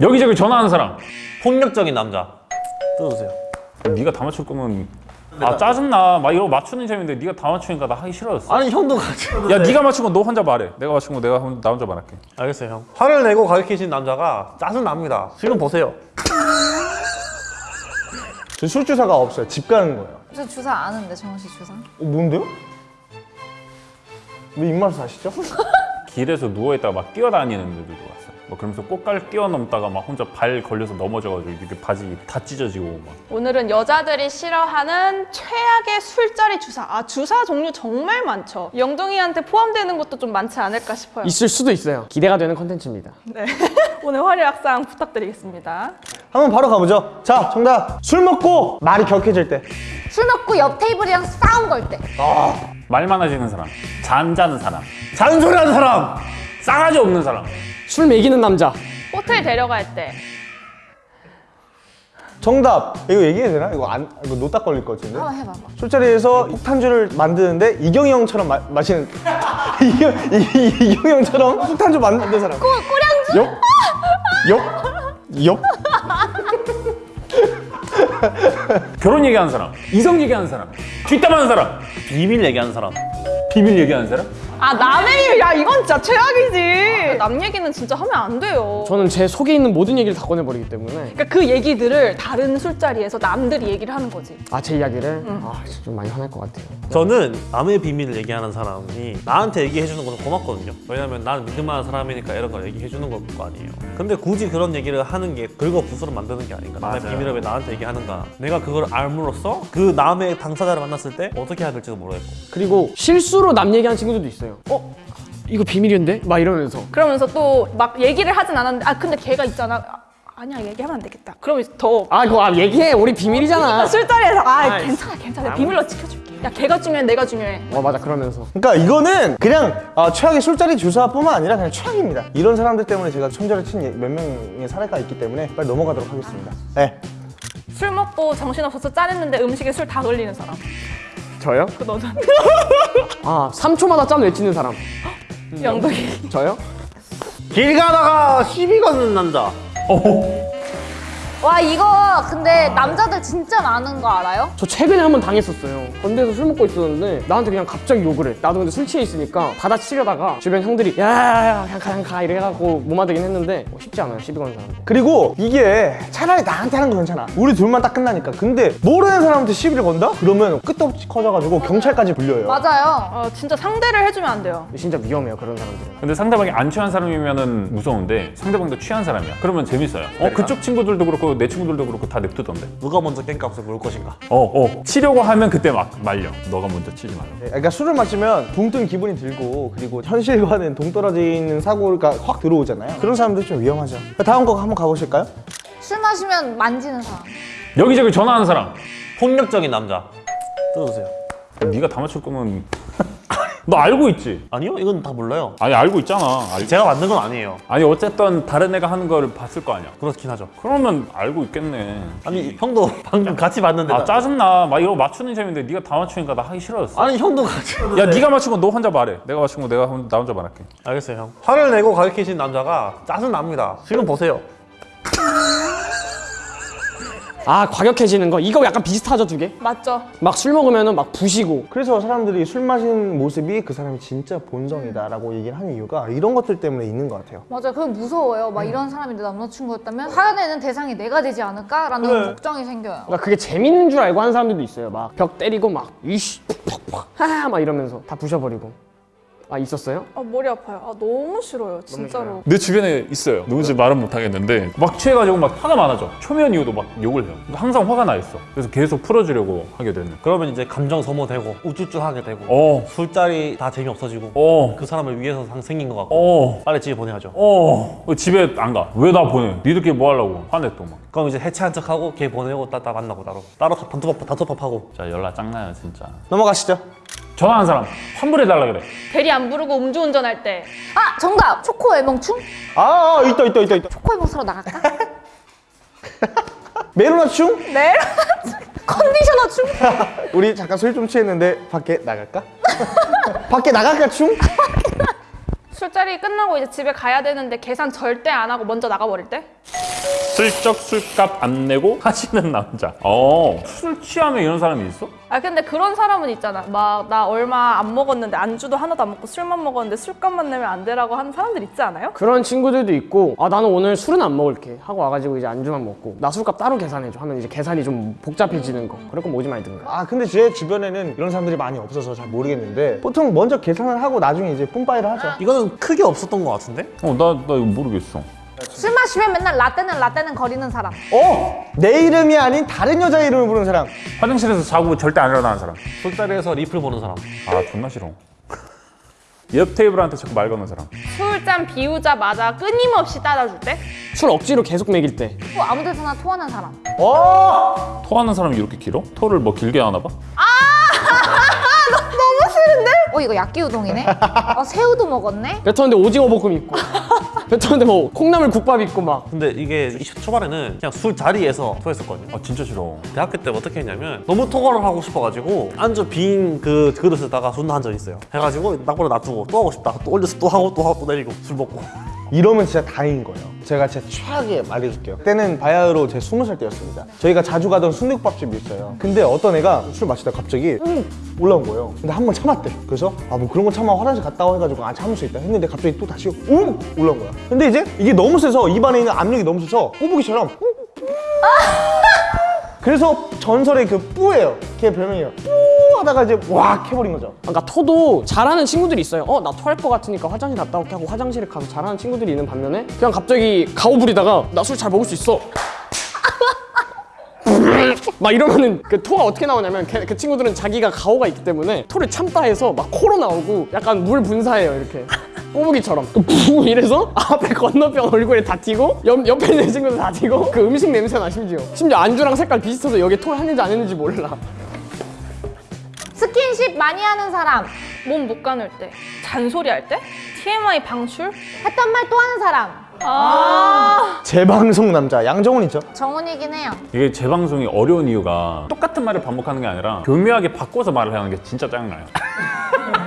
여기저기 전화하는 사람. 폭력적인 남자. 뜯어주세요. 네가 다 맞출 거면 아 짜증나. 막 이거 맞추는 재미인데 네가 다 맞추니까 나 하기 싫어졌어. 아니 형도 같이 야 네가 맞춘 거너 혼자 말해. 내가 맞춘 거 내가 혼- 나 혼자 말할게. 알겠어요 형. 화를 내고 가르치신 남자가 짜증납니다. 지금 보세요. 저 술 주사가 없어요. 집 가는 거예요. 저 주사 아는데 정원 씨 주사? 어, 뭔데요? 왜 입맛을 아시죠? 길에서 누워있다가 막 뛰어다니는 애들도 왔어 뭐 그러면서 꽃갈 뛰어넘다가 막 혼자 발 걸려서 넘어져가지고 이렇게 바지 다 찢어지고 막 오늘은 여자들이 싫어하는 최악의 술자리 주사. 아 주사 종류 정말 많죠. 영동이한테 포함되는 것도 좀 많지 않을까 싶어요. 있을 수도 있어요. 기대가 되는 컨텐츠입니다. 네. 오늘 화려학상 부탁드리겠습니다. 한번 바로 가보죠. 자, 정답. 술 먹고 말이 격해질 때. 술 먹고 옆 테이블이랑 싸움 걸 때. 말 많아지는 사람 잔 자는 사람 잔소리 하는 사람 싸가지 없는 사람 술 먹이는 남자. 호텔 데려갈 때. 정답. 이거 얘기해도 되나? 이거 안, 이거 노딱 걸릴 것 같은데? 한번 해봐봐. 술자리에서 폭탄주를 만드는데 이경이 형처럼 마, 마시는 이경, 이, 이경이 형처럼 폭탄주 만드는 사람. 꾸, 꾸량주? 옆? 옆? 옆? 결혼 얘기하는 사람 이성 얘기하는 사람 뒷담하는 사람 비밀 얘기하는 사람 비밀 얘기하는 사람 아 남의 일, 야 이건 진짜 최악이지. 남 얘기는 진짜 하면 안 돼요. 저는 제 속에 있는 모든 얘기를 다 꺼내버리기 때문에 그러니까 그 얘기들을 다른 술자리에서 남들이 얘기를 하는 거지. 아 제 이야기를 아 진짜 좀 많이 화날 것 같아요. 저는 남의 비밀을 얘기하는 사람이 나한테 얘기해 주는 것은 고맙거든요 왜냐면 나는 믿을만한 사람이니까 이런 걸 얘기해 주는 걸 거 아니에요 근데 굳이 그런 얘기를 하는 게 긁어 부스러 만드는 게 아닌가 남의 맞아요. 비밀을 왜 나한테 얘기하는가 내가 그걸 알므로써 그 남의 당사자를 만났을 때 어떻게 해야 될지도 모르겠고 그리고 실수로 남 얘기하는 친구들도 있어요. 어? 이거 비밀이었는데? 막 이러면서 그러면서 또 막 얘기를 하진 않았는데 아 근데 걔가 있잖아. 아, 아니야 얘기하면 안 되겠다. 그러면 더아 그거 아, 얘기해 우리 비밀이잖아. 술자리에서 아 아, 괜찮아 괜찮아 비밀로 지켜줄게. 야 걔가 중요해 내가 중요해. 어 맞아 그러면서 그러니까 이거는 그냥 아, 최악의 술자리 주사뿐만 아니라 그냥 최악입니다. 이런 사람들 때문에 제가 손절을 친몇 명의 사례가 있기 때문에 빨리 넘어가도록 하겠습니다. 네. 술 먹고 정신없어서 짜냈는데 음식에 술다 걸리는 사람. 저요? 그 너잖아. 아 3초마다 짠 외치는 사람. 영덕이. 저요? 길 가다가 시비 거는 남자 와 이거 근데 남자들 진짜 많은 거 알아요? 저 최근에 한 번 당했었어요. 건대에서 술 먹고 있었는데 나한테 그냥 갑자기 욕을 해. 나도 근데 술 취해 있으니까 받아치려다가 주변 형들이 야야야 그냥 가 그냥 가 이래 해갖고 못 맞으긴 했는데 뭐 쉽지 않아요 시비 거는 사람들. 그리고 이게 차라리 나한테 하는 건 괜찮아. 우리 둘만 딱 끝나니까. 근데 모르는 사람한테 시비를 건다? 그러면 끝도 없이 커져가지고 경찰까지 불려요. 맞아요. 어 진짜 상대를 해주면 안 돼요. 진짜 위험해요 그런 사람들은. 근데 상대방이 안 취한 사람이면은 무서운데 상대방도 취한 사람이야 그러면 재밌어요 어 그쪽 친구들도 그렇고 내 친구들도 그렇고 다 냅두던데 누가 먼저 깽값을 물 것인가 어어 치려고 하면 그때 막 말려 너가 먼저 치지 말라 네, 그러니까 술을 마시면 붕뜬 기분이 들고 그리고 현실과는 동떨어지는 사고가 확 들어오잖아요. 그런 사람들 좀 위험하죠. 다음 거 한번 가보실까요? 술 마시면 만지는 사람. 여기저기 전화하는 사람 폭력적인 남자 뜯어주세요 네가 다 맞출 거면 너 알고 있지? 아니요 이건 다 몰라요. 아니 알고 있잖아. 알- 제가 만든 건 아니에요. 아니 어쨌든 다른 애가 하는 걸 봤을 거 아니야. 그렇긴 하죠. 그러면 알고 있겠네. 아니 형도 방금 같이 봤는데 아 나- 짜증나. 막 이거 맞추는 재미인데 네가 다 맞추니까 나 하기 싫어졌어. 아니 형도 같이 야 네가 맞춘 거너 혼자 말해. 내가 맞춘 거 내가 혼- 나 혼자 말할게. 알겠어요 형. 화를 내고 가르치신 남자가 짜증납니다. 지금 보세요 아 과격해지는 거 이거 약간 비슷하죠 두 개? 맞죠? 막 술 먹으면은 막 부시고 그래서 사람들이 술 마시는 모습이 그 사람이 진짜 본성이다 라고 얘기를 하는 이유가 이런 것들 때문에 있는 것 같아요. 맞아요. 그게 무서워요. 막 이런 사람이 내 남자친구였다면 화내는 대상이 내가 되지 않을까 라는 그래. 걱정이 생겨요. 그러니까 그게 재밌는 줄 알고 하는 사람들도 있어요 막 벽 때리고 막 이씨 푹푹푹 하하 막 이러면서 다 부셔버리고 아 있었어요? 아 머리 아파요. 아 너무 싫어요 진짜로. 내 주변에 있어요 누군지 말은 못하겠는데 막 취해가지고 막 화가 많아져 초면 이후도 막 욕을 해요 항상 화가 나 있어 그래서 계속 풀어주려고 하게 되는 그러면 이제 감정 소모되고 우쭈쭈하게 되고 어 술자리 다 재미없어지고 어, 그 사람을 위해서 상- 생긴 것 같고 어, 빨리 집에 보내야죠 어, 어, 집에 안 가. 왜 나 보내? 니들끼리 뭐 하려고? 화내 또 막. 그럼 이제 해체한 척하고 걔 보내고 따, 따 만나고 따로 따로 단톡밥 단톡밥 하고 자, 연락 짱나요, 진짜. 넘어가시죠. 전화하는 사람, 환불해달라 그래. 대리 안 부르고 음주운전할 때. 아 정답. 초코 애멍충? 아, 아 있다 있다 있다 있다. 초코 애멍 사러 나갈까? 메로나충? 네? 컨디셔너 춤? 우리 잠깐 술 좀 취했는데 밖에 나갈까? 밖에 나갈까 충? 술자리 끝나고 이제 집에 가야 되는데 계산 절대 안 하고 먼저 나가버릴 때? 슬쩍 술값 안 내고 하시는 남자. 어, 술 취하면 이런 사람이 있어? 아 근데 그런 사람은 있잖아. 막 나 얼마 안 먹었는데 안주도 하나도 안 먹고 술만 먹었는데 술값만 내면 안 되라고 하는 사람들 있지 않아요? 그런 친구들도 있고 아 나는 오늘 술은 안 먹을게 하고 와가지고 이제 안주만 먹고 나 술값 따로 계산해줘 하면 이제 계산이 좀 복잡해지는 거 그럴 거면 오지 말든가 아 근데 제 주변에는 이런 사람들이 많이 없어서 잘 모르겠는데 보통 먼저 계산을 하고 나중에 이제 뿜빠이를 하죠 이거는 크게 없었던 것 같은데? 어, 나, 나 이거 모르겠어. 술 마시면 맨날 라떼는 라떼는 거리는 사람. 어? 내 이름이 아닌 다른 여자 이름을 부르는 사람 화장실에서 자고 절대 안 일어나는 사람. 술자리에서 리플 보는 사람. 아, 존나 싫어. 옆 테이블한테 자꾸 말 거는 사람. 술잔 비우자마자 끊임없이 따라줄 때? 술 억지로 계속 먹일 때또 아무 데서나 토하는 사람. 어? 토하는 사람이 이렇게 길어? 토를 뭐 길게 하나 봐? 어 이거 야끼 우동이네. 어 새우도 먹었네. 뱉었는데 오징어 볶음 있고 뱉었는데 뭐 콩나물 국밥 있고 막. 근데 이게 20대 초반에는 그냥 술 자리에서 토했었거든요. 아, 진짜 싫어. 대학교 때 어떻게 했냐면 너무 토거를 하고 싶어가지고 안주 빈 그 그릇에다가 존나 한 적 있어요. 해가지고 낙보를 놔두고 또 하고 싶다. 또 올려서 또 하고 또 하고 또 내리고 술 먹고. 이러면 진짜 다행인 거예요. 제가 진짜 최악의 말해줄게요. 그때는 바야흐로 제 스무 살 때였습니다. 저희가 자주 가던 순대국밥집이 있어요. 근데 어떤 애가 술 마시다 갑자기 음! 올라온 거예요. 근데 한 번 참았대. 그래서 아 뭐 그런 거 참아. 화장실 갔다 와 해가지고 아 참을 수 있다 했는데 갑자기 또 다시 음! 올라온 거야 근데 이제 이게 너무 세서 입안에 있는 압력이 너무 세서 꼬부기처럼. 그래서 전설의 그 뿌예요. 걔 별명이에요. 뿌 하다가 이제 왁 해버린 거죠. 그러니까 토도 잘하는 친구들이 있어요. 어 나 토할 것 같으니까 화장실 갔다 올게 하고 화장실에 가서 잘하는 친구들이 있는 반면에 그냥 갑자기 가오 부리다가 나 술 잘 먹을 수 있어. 막 이러면은 그 토가 어떻게 나오냐면 걔- 그 친구들은 자기가 가오가 있기 때문에 토를 참다 해서 막 코로 나오고 약간 물 분사해요 이렇게 꼬부기처럼 부 이래서 앞에 건너편 얼굴에 다 튀고 옆, 옆에 있는 친구들 다 튀고 그 음식 냄새 나 심지어 심지어 안주랑 색깔 비슷해서 여기 토를 했는지 안 했는지 몰라 스킨십 많이 하는 사람. 몸 못 가눌 때? 잔소리 할 때? TMI 방출? 했던 말 또 하는 사람. 아 재방송 남자 양정훈 있죠 정훈이긴 해요. 이게 재방송이 어려운 이유가 똑같은 말을 반복하는 게 아니라 교묘하게 바꿔서 말을 하는 게 진짜 짜증나요.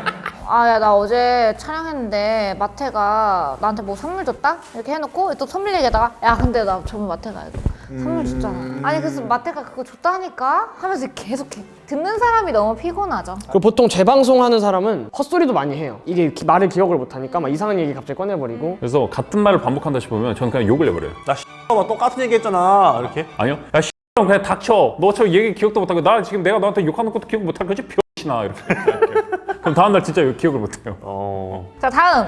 아, 야, 나 어제 촬영했는데 마태가 나한테 뭐 선물 줬다? 이렇게 해놓고 또 선물 얘기하다가 야, 근데 나 저번 마태가 이거 선물 줬잖아. 아니, 그래서 마태가 그거 줬다 하니까 하면서 계속해. 듣는 사람이 너무 피곤하죠. 그 보통 재방송 하는 사람은 헛소리도 많이 해요. 이게 기- 말을 기억을 못하니까 막 이상한 얘기 갑자기 꺼내버리고. 그래서 같은 말을 반복한다 싶으면 저는 그냥 욕을 내버려요. 나 씨발 똑같은 얘기 했잖아. 이렇게. 아니요? 야, 씨, 그냥 닥쳐. 너 저 얘기 기억도 못하고 나 지금 내가 너한테 욕하는 것도 기억 못할 거지? 병신아 이렇게. 그럼 다음날 진짜 기억을 못해요. 어. 자, 다음.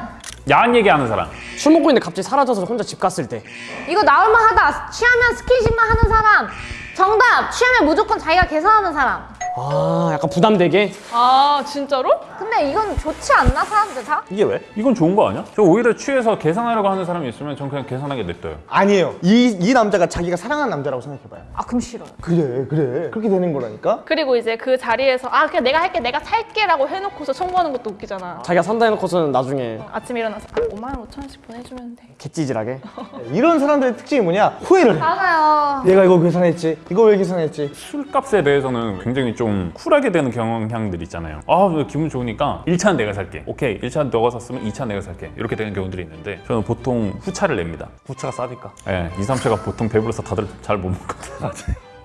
야한 얘기하는 사람. 술 먹고 있는데 갑자기 사라져서 혼자 집 갔을 때. 이거 나올만 하다. 취하면 스킨십만 하는 사람. 정답! 취하면 무조건 자기가 계산하는 사람. 아, 약간 부담되게. 아 진짜로? 근데 이건 좋지 않나, 사람들 다? 이게 왜? 이건 좋은 거 아니야? 저 오히려 취해서 계산하려고 하는 사람이 있으면 전 그냥 계산하게 냅둬요. 아니에요 이, 이 남자가 자기가 사랑하는 남자라고 생각해봐요 아, 그럼 싫어요. 그래 그래 그렇게 되는 거라니까 그리고 이제 그 자리에서 아 그냥 내가 할게 내가 살게 라고 해놓고서 청구하는 것도 웃기잖아 자기가 산다 해놓고서는 나중에 아침에 일어나서 아, 5만 5천 원씩 보내주면 돼 개찌질하게. 이런 사람들의 특징이 뭐냐 후회를 해 맞아요. 내가 이거 계산했지 이거 왜 계산했지 술값에 대해서는 굉장히 좀 쿨하게 되는 경향들이 있잖아요. 아, 나 기분 좋으니 까 1차는 내가 살게. 오케이, 1차 너가 샀으면 2차 내가 살게. 이렇게 되는 경우들이 있는데 저는 보통 후차를 냅니다. 부채가 싸니까. 예, 2, 3차가 보통 배불러서 다들 잘 못 먹거든요.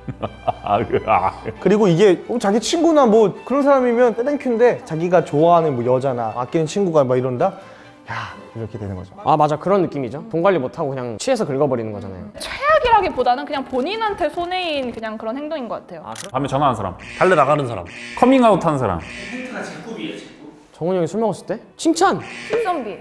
아, 그, 아. 그리고 이게 어, 자기 친구나 뭐 그런 사람이면 thank you인데 자기가 좋아하는 뭐 여자나 아끼는 친구가 막 이런다 야 이렇게 되는 거죠 아, 맞아. 그런 느낌이죠. 돈 관리 못하고 그냥 취해서 긁어버리는 거잖아요. 최악이라기보다는 그냥 본인한테 손해인 그냥 그런 행동인 것 같아요 밤에 전화하는 사람, 몰래 나가는 사람. 커밍아웃 하는 사람. 정훈이 형이 술 먹었을 때? 칭찬! 킥선비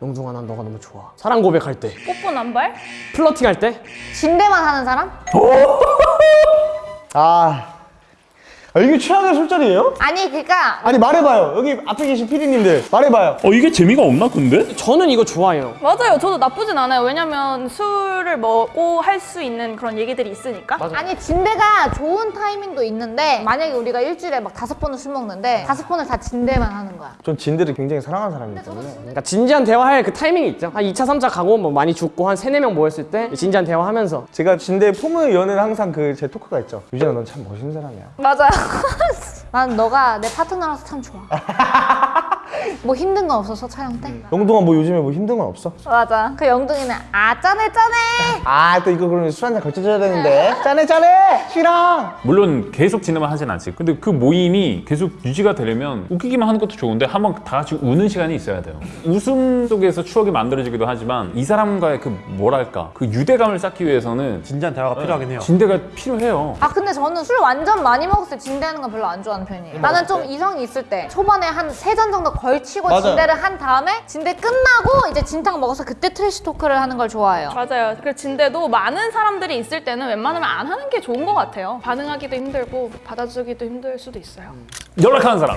영중아, 난 너가 너무 좋아. 사랑 고백할 때. 뽀뽀 남발 플러팅 할 때. 진대만 하는 사람? 아, 아 이게 최악의 술자리예요? 아니, 그니까 아니 말해봐요 여기 앞에 계신 피디님들 말해봐요 어, 이게 재미가 없나, 근데? 저는 이거 좋아해요. 맞아요 저도 나쁘진 않아요 왜냐면 술을 먹고 할 수 있는 그런 얘기들이 있으니까 아니 진대가 좋은 타이밍도 있는데 만약에 우리가 일주일에 막 다섯 번을 술 먹는데 다섯 번을 다 진대만 하는 거야. 전 진들을 굉장히 사랑하는 사람이기 때문에 그러니까 진지한 대화할 그 타이밍이 있죠. 한 2차, 3차 가고 뭐 많이 죽고 한 3, 4명 모였을 때 진지한 대화하면서 제가 진대 여는 항상 그 제 토크가 있죠 유진아 넌 참 멋있는 사람이야 맞아요. 난 너가 내 파트너라서 참 좋아. 뭐 힘든 건 없었어 촬영 때? 영동아 뭐 요즘에 뭐 힘든 건 없어? 맞아. 그 영둥이는 아 짠해 짠해. 아 또 이거 그러면 술 한잔 걸쳐줘야 되는데 짠해 짠해 싫어 물론 계속 진행만 하진 않지. 근데 그 모임이 계속 유지가 되려면 웃기기만 하는 것도 좋은데 한번 다 같이 우는 시간이 있어야 돼요. 웃음 속에서 추억이 만들어지기도 하지만 이 사람과의 그 뭐랄까 그 유대감을 쌓기 위해서는 진지한 대화가 필요하긴 해요. 진대가 필요해요. 아 근데 저는 술 완전 많이 먹었을 때 진대하는 건 별로 안 좋아하는 편이에요. 나는 좀 이성이 있을 때 초반에 한 세 잔 정도 걸치고 맞아요. 진대를 한 다음에 진대 끝나고 이제 진탕 먹어서 그때 trash talk를 하는 걸 좋아해요. 맞아요. 그 진대도 많은 사람들이 있을 때는 웬만하면 안 하는 게 좋은 것 같아요. 반응하기도 힘들고 받아주기도 힘들 수도 있어요. 연락하는 사람.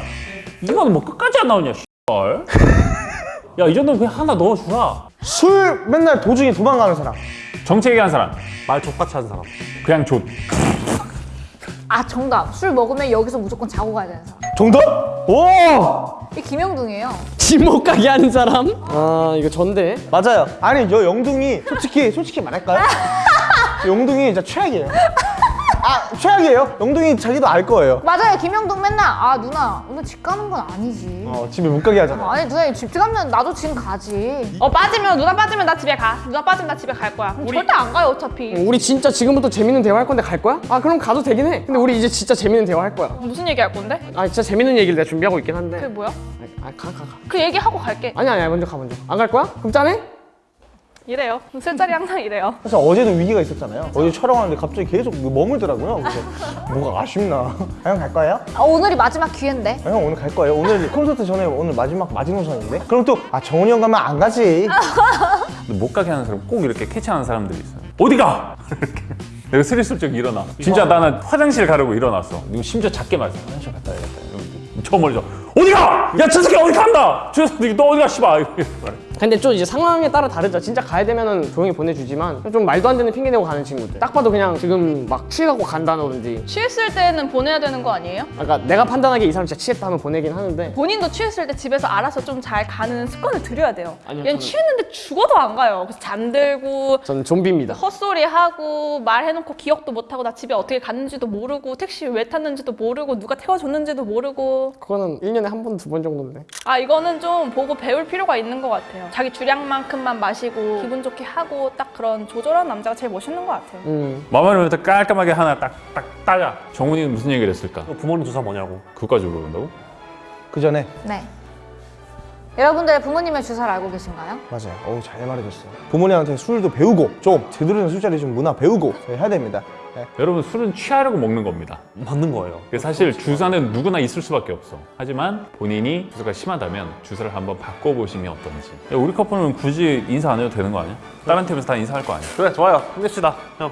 이거는 뭐 끝까지 안 나오냐, 씨발. 야, 이 정도면 그냥 하나 넣어주라. 술 맨날 도중에 도망가는 사람 정치 얘기하는 사람. 말 족같이 하는 사람. 그냥 좆. 아 정답. 술 먹으면 여기서 무조건 자고 가야 되는 사람. 정답? 오 이 김영둥이에요. 집못 가게 하는 사람? 아 이거 전데. 맞아요 아니 저 영둥이 솔직히 솔직히 말할까요? 영둥이 진짜 최악이에요 아 최악이에요 영둥이 자기도 알 거예요 맞아요. 김영둥 맨날 아 누나 오늘 집 가는 건 아니지. 어 집에 못 가게 하잖아 아니 누나 집 가면 나도 지금 가지. 어 빠지면 누나 빠지면 나 집에 가. 누나 빠지면 나 집에 갈 거야. 그럼 절대 안 가요 어차피. 우리 진짜 지금부터 재밌는 대화 할 건데 갈 거야? 아 그럼 가도 되긴 해. 근데 우리 이제 진짜 재밌는 대화 할 거야. 무슨 얘기 할 건데? 아 진짜 재밌는 얘기를 내가 준비하고 있긴 한데. 그게 뭐야? 아가가 가. 그 얘기 하고 갈게. 아니 아니 먼저 가 먼저. 안 갈 거야? 그럼 짠해? 이래요. 술자리 항상 이래요. 사실 어제도 위기가 있었잖아요 어제 촬영하는데 갑자기 계속 머물더라고요 그래서 뭐가 아쉽나 아, 형갈 거예요? 아, 오늘이 마지막 기회인데. 아, 형 오늘 갈 거예요 오늘 콘서트 전에 오늘 마지막 마지노선인데 그럼 또 아 정훈이 형 가면 안 가지 근데 못 가게 하는 사람 꼭 이렇게 캐치하는 사람들이 있어요. 어디 가? 이렇게. 내가 스리슬쩍 일어나. 진짜 나는 화장실 가려고 일어났어. 이거 심지어 작게 말했어. 화장실 갔다 와야겠다. 저 멀리서 어디 가? 야, 저 새끼 어디 간다? 저 새끼 너 어디 가? 씨발. 말해. 근데 좀 이제 상황에 따라 다르죠. 진짜 가야 되면은 조용히 보내주지만 좀 말도 안 되는 핑계 대고 가는 친구들. 딱 봐도 그냥 지금 막 취해갖고 간다든지. 취했을 때는 보내야 되는 거 아니에요? 그러니까 내가 판단하기에 이 사람 진짜 취했다 하면 보내긴 하는데. 본인도 취했을 때 집에서 알아서 좀 잘 가는 습관을 들여야 돼요. 아니요, 얘는 저는- 취했는데 죽어도 안 가요. 그래서 잠들고 저는 좀비입니다. 헛소리 하고 말해놓고 기억도 못하고 나 집에 어떻게 갔는지도 모르고 택시 왜 탔는지도 모르고 누가 태워줬는지도 모르고 그거는 1년 에 한 번, 두 번 정도인데. 아 이거는 좀 보고 배울 필요가 있는 것 같아요. 자기 주량만큼만 마시고 기분 좋게 하고 딱 그런 조절한 남자가 제일 멋있는 것 같아요. 음. 마마를 딱 깔끔하게 하나 딱, 딱 따자. 정훈이는 무슨 얘기를 했을까? 부모님 주사 뭐냐고. 그거까지 물어본다고? 그 전에 네. 여러분들 부모님의 주사를 알고 계신가요? 맞아요 어우 잘 말해줬어요 부모님한테 술도 배우고 좀 제대로 된 술자리 좀 문화 배우고 해야 됩니다 네. 여러분 술은 취하려고 먹는 겁니다. 맞는 거예요. 사실 주사는 누구나 있을 수밖에 없어. 하지만 본인이 주사가 심하다면 주사를 한번 바꿔보시면 어떤지. 야, 우리 커플은 굳이 인사 안 해도 되는 거 아니야? 다른 팀에서 다 인사할 거 아니야? 그래 좋아요. 힘냅시다. 형.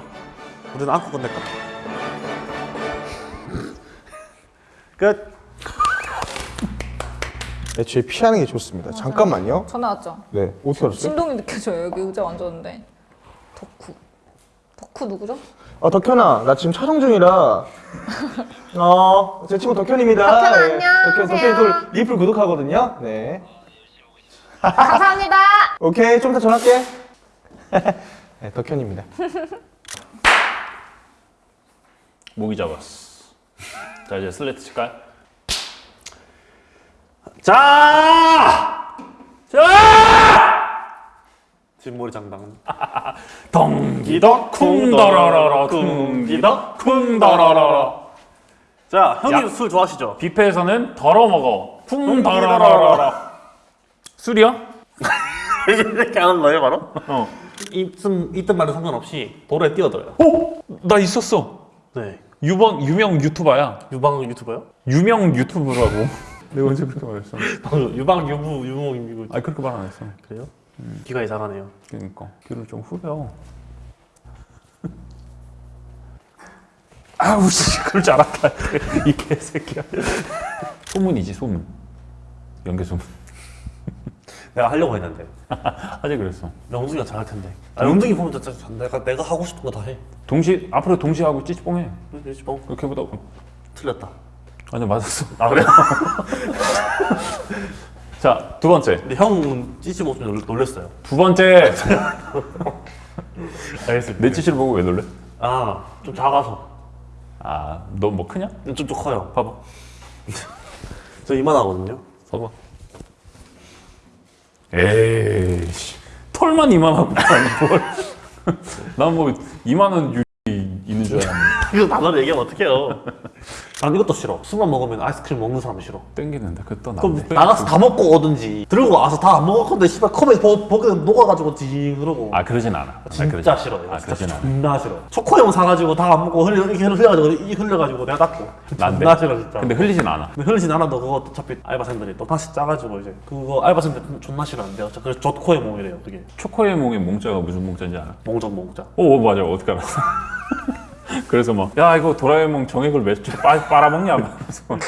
우리는 안고 끝낼까? 끝. 애초에 피하는 게 좋습니다 잠깐만요 전화 왔죠? 네 어떻게 알았어요? 진동이 느껴져요. 여기 의자 앉았는데. 덕후. 덕후 누구죠? 아 덕현아 나 지금 촬영 중이라 어제 친구 덕현입니다 덕현아, 네. 덕현, 안녕하세요. 덕현이 또 리플 구독하거든요 네 감사합니다. 오케이 좀 이따 전화할게 네 덕현입니다 모기 잡았어. 자 이제 슬레이트 칠까요? 자! 자! 뒷머리 장당. 덩기덕 쿵더러러러 쿵기덕 쿵더러러러 자, 형님 야. 술 좋아하시죠? 뷔페에서는 덜어 먹어 쿵더러러러 술이요? 이렇게 하는 거예요, 바로? 어. 있음, 있든 말든 상관없이 도로에 뛰어들어요. 어? 나 있었어. 네. 유번 유명 유튜버야. 유방 유튜버요? 유명 유튜브라고. 내가 언제 그렇게 말했어? 방금 유방 유부 유목이고 아 그렇게 말 안 했어. 그래요? 귀가 이상하네요. 그러니까 귀를 좀 후려. 아우 씨 그럴 줄 알았다. 이 개새끼야. 소문이지 소문. 연계 소문. 내가 하려고 했는데 하지 그랬어. 영둥이가 잘할 텐데. 아, 영둥이 보면 진짜 내가 내가 하고 싶은 거 다 해. 동시 앞으로 동시에 하고 찌찌뽕해. 그렇지 뭐 그렇게 해보다. 틀렸다. 아니 맞았어. 아 그래? 자두 번째. 근데 형은 찌찌 모습에 놀- 놀랬어요. 두 번째. 알겠습니다. 내 찌찌를 보고 왜 놀래? 아, 좀 작아서. 아 너 뭐 크냐? 좀, 좀 커요. 봐봐. 저 이만하거든요. 봐봐. 에이씨 털만 이만하고 난뭐 이만한 유 이거 단어를 얘기하면 어떡해요? 난 이것도 싫어. 술만 먹으면 아이스크림 먹는 사람 싫어. 땡기는데 그또 그럼 나한테 나가서 다 먹고 오든지. 들고 와서 다 안 먹었건데 씨발 컵에 버, 버그 녹아가지고 징 그러고. 아 그러진 않아. 아, 진짜 싫어. 아 진짜 그러진 않아. 존나 싫어. 초코용 사가지고 다 안 먹고 흘려 이렇게 흘려가지고 이 흘려가지고 내가 닦고. 난데? 존나 싫어 진짜. 근데 흘리진 않아. 근데 흐르진 않아도 그거 어차피 알바생들이 또 다시 짜가지고 이제 그거 알바생들 존나 싫어하는데 어차피 그래서 젖코의 몸이래요 그게. 초코의 몽의 몽자가 무슨 몽자인지 알아? 몽전 몽자. 오 맞아. 어떻게 알았어 그래서 막 야 이거 도라에몽 정액을 몇줄 빨아먹냐? 하면서